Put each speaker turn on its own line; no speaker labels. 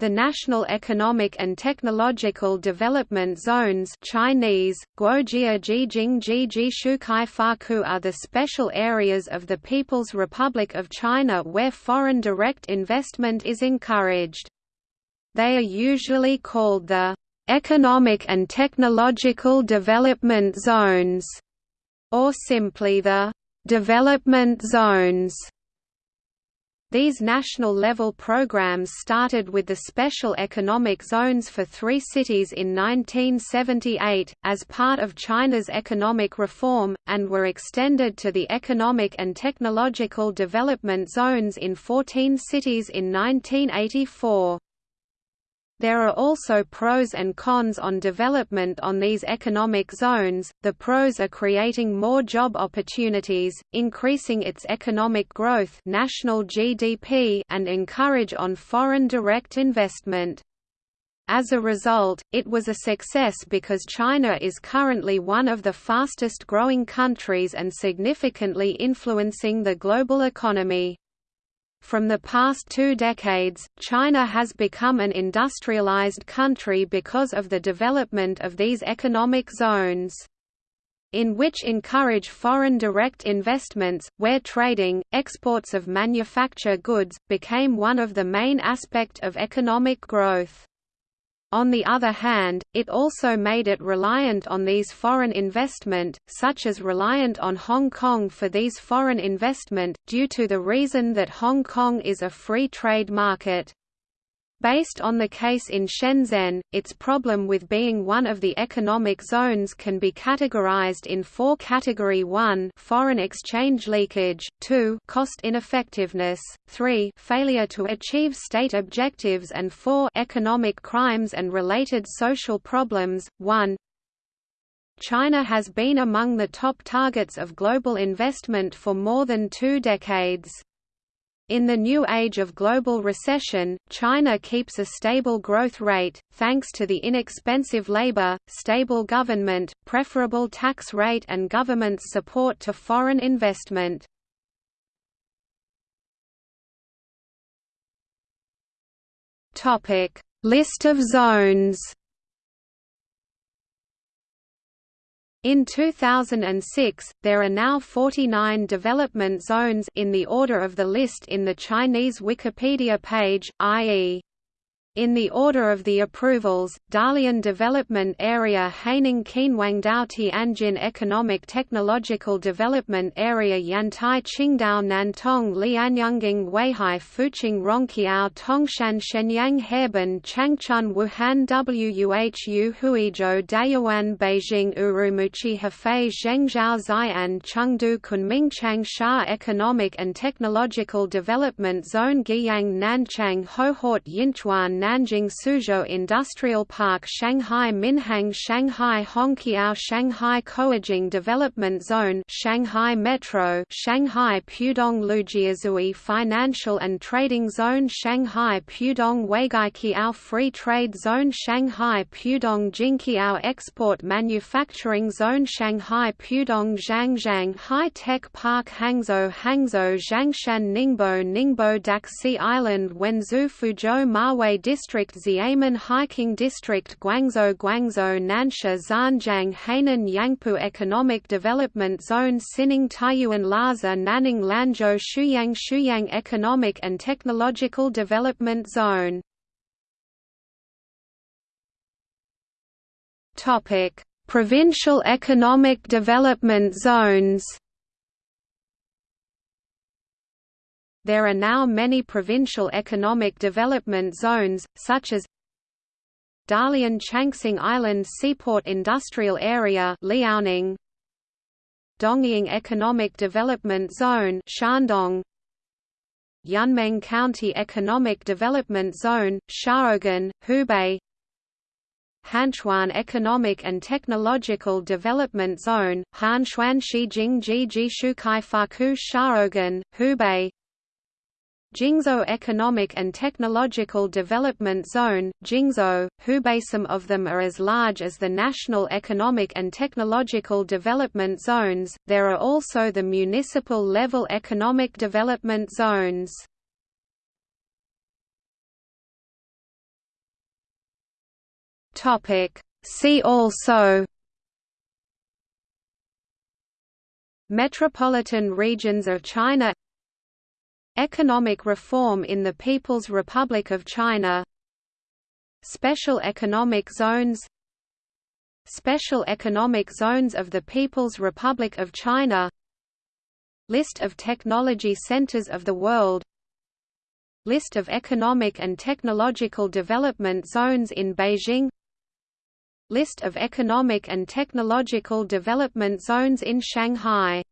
The National Economic and Technological Development Zones Chinese, are the special areas of the People's Republic of China where foreign direct investment is encouraged. They are usually called the Economic and Technological Development Zones, or simply the Development Zones. These national-level programs started with the special economic zones for three cities in 1978, as part of China's economic reform, and were extended to the economic and technological development zones in 14 cities in 1984. There are also pros and cons on development on these economic zones. The pros are creating more job opportunities, increasing its economic growth, national GDP, and encourage on foreign direct investment. As a result, it was a success because China is currently one of the fastest growing countries and significantly influencing the global economy. From the past two decades, China has become an industrialized country because of the development of these economic zones in which encourage foreign direct investments, where trading, exports of manufacture goods, became one of the main aspect of economic growth. On the other hand, it also made it reliant on these foreign investment, such as reliant on Hong Kong for these foreign investment, due to the reason that Hong Kong is a free trade market. Based on the case in Shenzhen, its problem with being one of the economic zones can be categorized in four category 1 foreign exchange leakage, 2 cost ineffectiveness, 3 failure to achieve state objectives and 4 economic crimes and related social problems. 1 China has been among the top targets of global investment for more than two decades. In the new age of global recession, China keeps a stable growth rate, thanks to the inexpensive labor, stable government, preferable tax rate and government's support to foreign investment. List of zones In 2006, there are now 49 development zones in the order of the list in the Chinese Wikipedia page, i.e. In the order of the approvals, Dalian Development Area Haining Qinhuangdao Tianjin Economic Technological Development Area Yantai Qingdao Nantong Lianyungang Weihai Fuqing Rongqiao Tongshan Shenyang Harbin Changchun Wuhan Wuhu Huizhou Dayuan Beijing Urumqi Hefei Zhengzhou Xi'an Chengdu Kunming Changsha Economic and Technological Development Zone Guiyang Nanchang Hohhot Yinchuan Nanjing Suzhou Industrial Park Shanghai Minhang Shanghai Hongqiao Shanghai Caohejing Development Zone Shanghai Metro Shanghai Pudong Lujiazui Financial and Trading Zone Shanghai Pudong Waigaoqiao Free Trade Zone Shanghai Pudong Jinqiao Export Manufacturing Zone Shanghai Pudong Zhangjiang High Tech Park Hangzhou Hangzhou Zhangshan Ningbo Ningbo Daxi Island Wenzhou Fuzhou Mawei District Xiamen Hiking District Guangzhou Guangzhou Nansha Zhanjiang Hainan Yangpu Economic Development Zone Xining Taiyuan Lhasa Nanning Lanzhou Shuyang Shuyang Economic and Technological Development Zone. Provincial Economic Development Zones There are now many provincial economic development zones, such as Dalian Changxing Island Seaport Industrial Area Liaoning, Dongying Economic Development Zone Shandong, Yunmeng County Economic Development Zone, Xiaogan, Hubei Hanchuan Economic and Technological Development Zone, Hanchuan Shijing Jiji Shukai Faku Xiaogan, Hubei Jingzhou Economic and Technological Development Zone, Jingzhou, Hubei Some of them are as large as the National Economic and Technological Development Zones, there are also the municipal level economic development zones. See also Metropolitan regions of China Economic reform in the People's Republic of China Special economic zones Special economic zones of the People's Republic of China List of technology centers of the world List of economic and technological development zones in Beijing List of economic and technological development zones in Shanghai